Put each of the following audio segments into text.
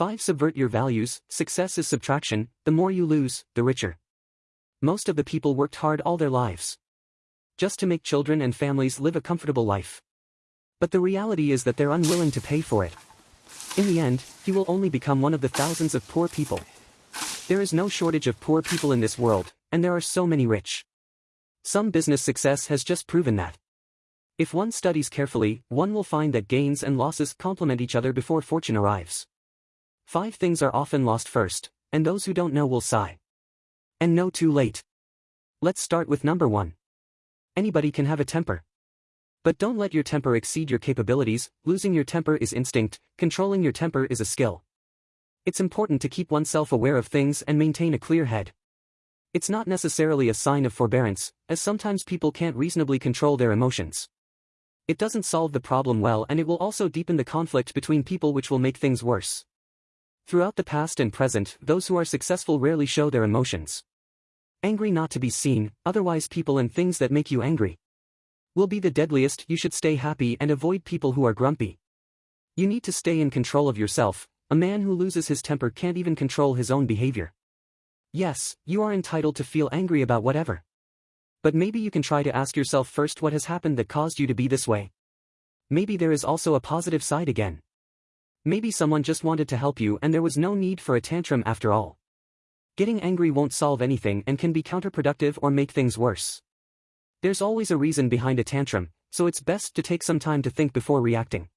5. Subvert your values, success is subtraction, the more you lose, the richer. Most of the people worked hard all their lives. Just to make children and families live a comfortable life. But the reality is that they're unwilling to pay for it. In the end, he will only become one of the thousands of poor people. There is no shortage of poor people in this world, and there are so many rich. Some business success has just proven that. If one studies carefully, one will find that gains and losses complement each other before fortune arrives. Five things are often lost first, and those who don't know will sigh. And know too late. Let's start with number one. Anybody can have a temper. But don't let your temper exceed your capabilities, losing your temper is instinct, controlling your temper is a skill. It's important to keep oneself aware of things and maintain a clear head. It's not necessarily a sign of forbearance, as sometimes people can't reasonably control their emotions. It doesn't solve the problem well and it will also deepen the conflict between people which will make things worse. Throughout the past and present, those who are successful rarely show their emotions. Angry not to be seen, otherwise people and things that make you angry will be the deadliest, you should stay happy and avoid people who are grumpy. You need to stay in control of yourself, a man who loses his temper can't even control his own behavior. Yes, you are entitled to feel angry about whatever. But maybe you can try to ask yourself first what has happened that caused you to be this way. Maybe there is also a positive side again. Maybe someone just wanted to help you and there was no need for a tantrum after all. Getting angry won't solve anything and can be counterproductive or make things worse. There's always a reason behind a tantrum, so it's best to take some time to think before reacting.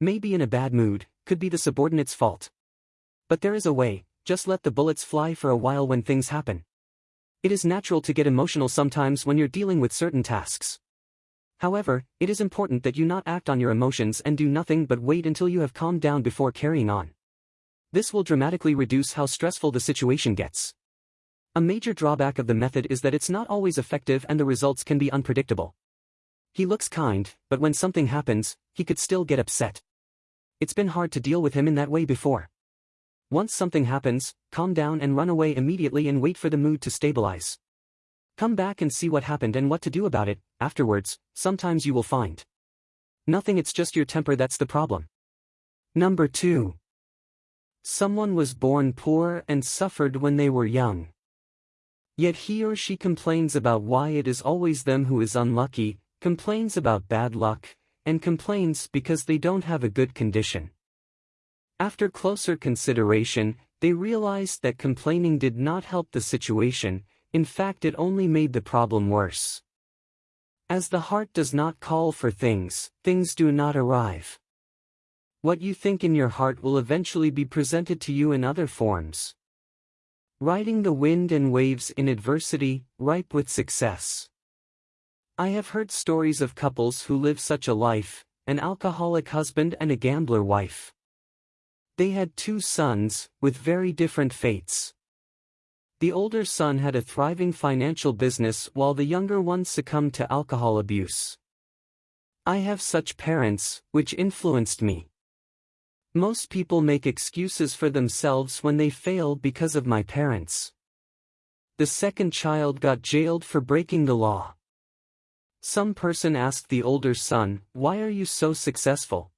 Maybe in a bad mood, could be the subordinate's fault. But there is a way, just let the bullets fly for a while when things happen. It is natural to get emotional sometimes when you're dealing with certain tasks. However, it is important that you not act on your emotions and do nothing but wait until you have calmed down before carrying on. This will dramatically reduce how stressful the situation gets. A major drawback of the method is that it's not always effective and the results can be unpredictable. He looks kind, but when something happens, he could still get upset. It's been hard to deal with him in that way before. Once something happens, calm down and run away immediately and wait for the mood to stabilize. Come back and see what happened and what to do about it, afterwards, sometimes you will find. Nothing it's just your temper that's the problem. Number 2. Someone was born poor and suffered when they were young. Yet he or she complains about why it is always them who is unlucky, complains about bad luck, and complains because they don't have a good condition. After closer consideration, they realized that complaining did not help the situation, in fact it only made the problem worse. As the heart does not call for things, things do not arrive. What you think in your heart will eventually be presented to you in other forms. Riding the wind and waves in adversity, ripe with success. I have heard stories of couples who live such a life, an alcoholic husband and a gambler wife. They had two sons, with very different fates. The older son had a thriving financial business while the younger one succumbed to alcohol abuse. I have such parents, which influenced me. Most people make excuses for themselves when they fail because of my parents. The second child got jailed for breaking the law. Some person asked the older son, Why are you so successful?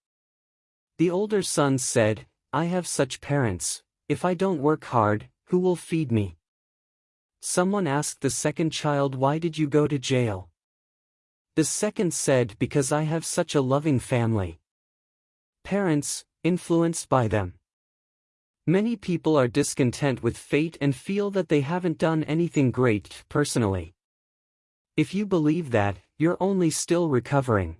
The older son said, I have such parents, if I don't work hard, who will feed me? Someone asked the second child why did you go to jail? The second said because I have such a loving family. Parents, influenced by them. Many people are discontent with fate and feel that they haven't done anything great personally. If you believe that, you're only still recovering.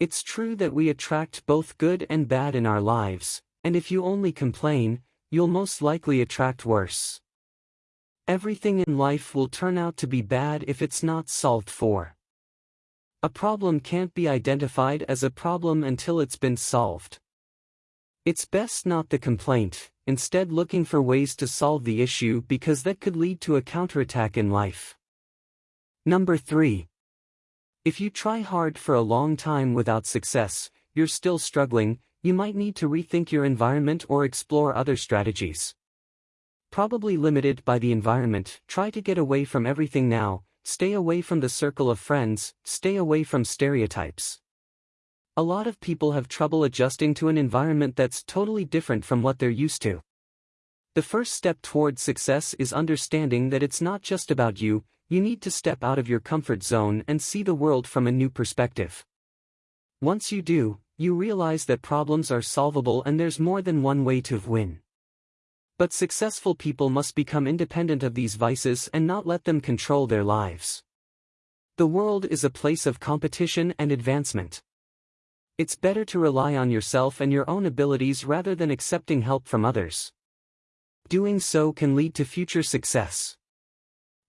It's true that we attract both good and bad in our lives, and if you only complain, you'll most likely attract worse. Everything in life will turn out to be bad if it's not solved for. A problem can't be identified as a problem until it's been solved. It's best not the complaint, instead looking for ways to solve the issue because that could lead to a counterattack in life. Number 3. If you try hard for a long time without success, you're still struggling, you might need to rethink your environment or explore other strategies. Probably limited by the environment, try to get away from everything now, stay away from the circle of friends, stay away from stereotypes. A lot of people have trouble adjusting to an environment that's totally different from what they're used to. The first step toward success is understanding that it's not just about you, you need to step out of your comfort zone and see the world from a new perspective. Once you do, you realize that problems are solvable and there's more than one way to win. But successful people must become independent of these vices and not let them control their lives. The world is a place of competition and advancement. It's better to rely on yourself and your own abilities rather than accepting help from others. Doing so can lead to future success.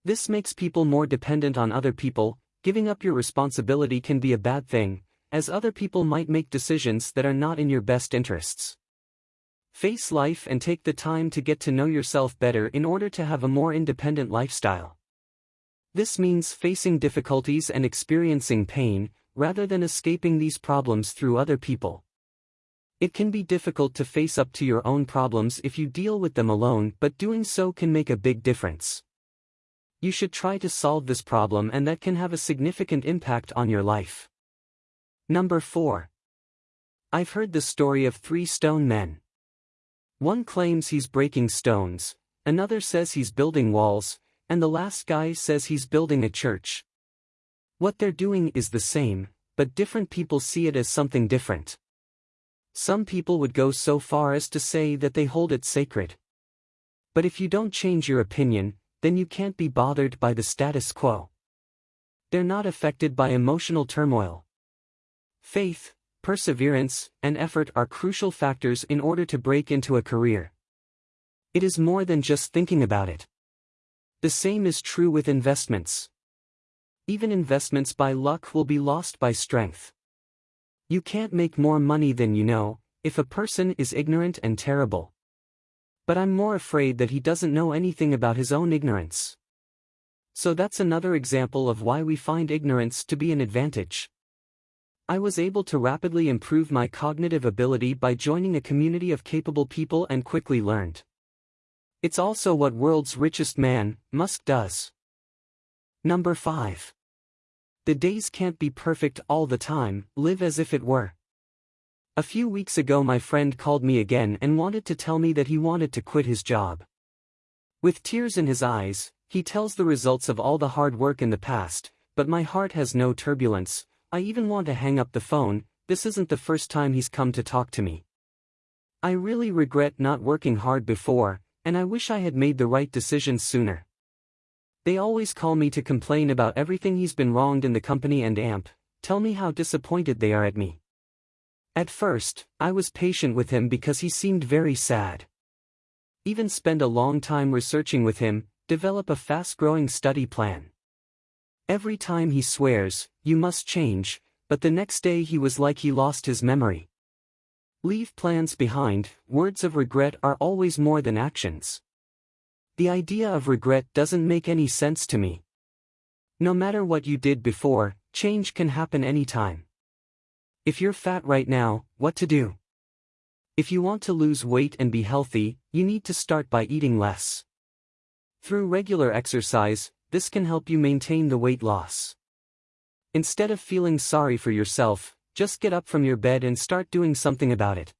This makes people more dependent on other people, giving up your responsibility can be a bad thing, as other people might make decisions that are not in your best interests. Face life and take the time to get to know yourself better in order to have a more independent lifestyle. This means facing difficulties and experiencing pain, rather than escaping these problems through other people. It can be difficult to face up to your own problems if you deal with them alone but doing so can make a big difference. You should try to solve this problem and that can have a significant impact on your life. Number 4. I've heard the story of three stone men. One claims he's breaking stones, another says he's building walls, and the last guy says he's building a church. What they're doing is the same, but different people see it as something different. Some people would go so far as to say that they hold it sacred. But if you don't change your opinion, then you can't be bothered by the status quo. They're not affected by emotional turmoil. Faith, perseverance, and effort are crucial factors in order to break into a career. It is more than just thinking about it. The same is true with investments. Even investments by luck will be lost by strength. You can't make more money than you know, if a person is ignorant and terrible. But I'm more afraid that he doesn't know anything about his own ignorance. So that's another example of why we find ignorance to be an advantage. I was able to rapidly improve my cognitive ability by joining a community of capable people and quickly learned. It's also what world's richest man, Musk does. Number 5. The days can't be perfect all the time, live as if it were. A few weeks ago my friend called me again and wanted to tell me that he wanted to quit his job. With tears in his eyes, he tells the results of all the hard work in the past, but my heart has no turbulence, I even want to hang up the phone, this isn't the first time he's come to talk to me. I really regret not working hard before, and I wish I had made the right decision sooner. They always call me to complain about everything he's been wronged in the company and AMP, tell me how disappointed they are at me. At first, I was patient with him because he seemed very sad. Even spend a long time researching with him, develop a fast-growing study plan. Every time he swears, you must change, but the next day he was like he lost his memory. Leave plans behind, words of regret are always more than actions. The idea of regret doesn't make any sense to me. No matter what you did before, change can happen anytime. If you're fat right now, what to do? If you want to lose weight and be healthy, you need to start by eating less. Through regular exercise, this can help you maintain the weight loss. Instead of feeling sorry for yourself, just get up from your bed and start doing something about it.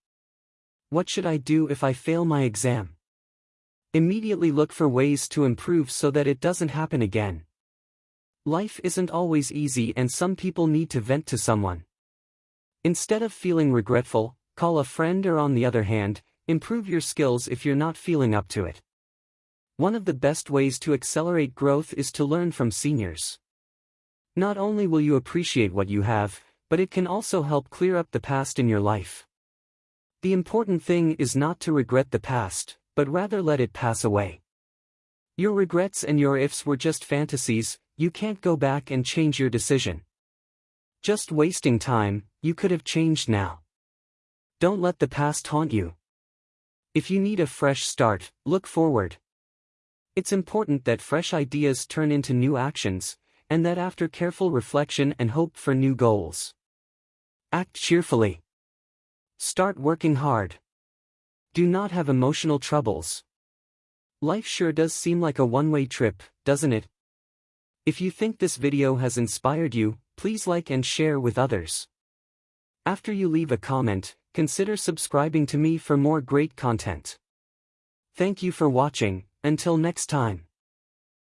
What should I do if I fail my exam? Immediately look for ways to improve so that it doesn't happen again. Life isn't always easy and some people need to vent to someone. Instead of feeling regretful, call a friend or on the other hand, improve your skills if you're not feeling up to it. One of the best ways to accelerate growth is to learn from seniors. Not only will you appreciate what you have, but it can also help clear up the past in your life. The important thing is not to regret the past, but rather let it pass away. Your regrets and your ifs were just fantasies, you can't go back and change your decision. Just wasting time, you could have changed now. Don't let the past haunt you. If you need a fresh start, look forward. It's important that fresh ideas turn into new actions, and that after careful reflection and hope for new goals. Act cheerfully. Start working hard. Do not have emotional troubles. Life sure does seem like a one-way trip, doesn't it? If you think this video has inspired you, please like and share with others. After you leave a comment, consider subscribing to me for more great content. Thank you for watching, until next time.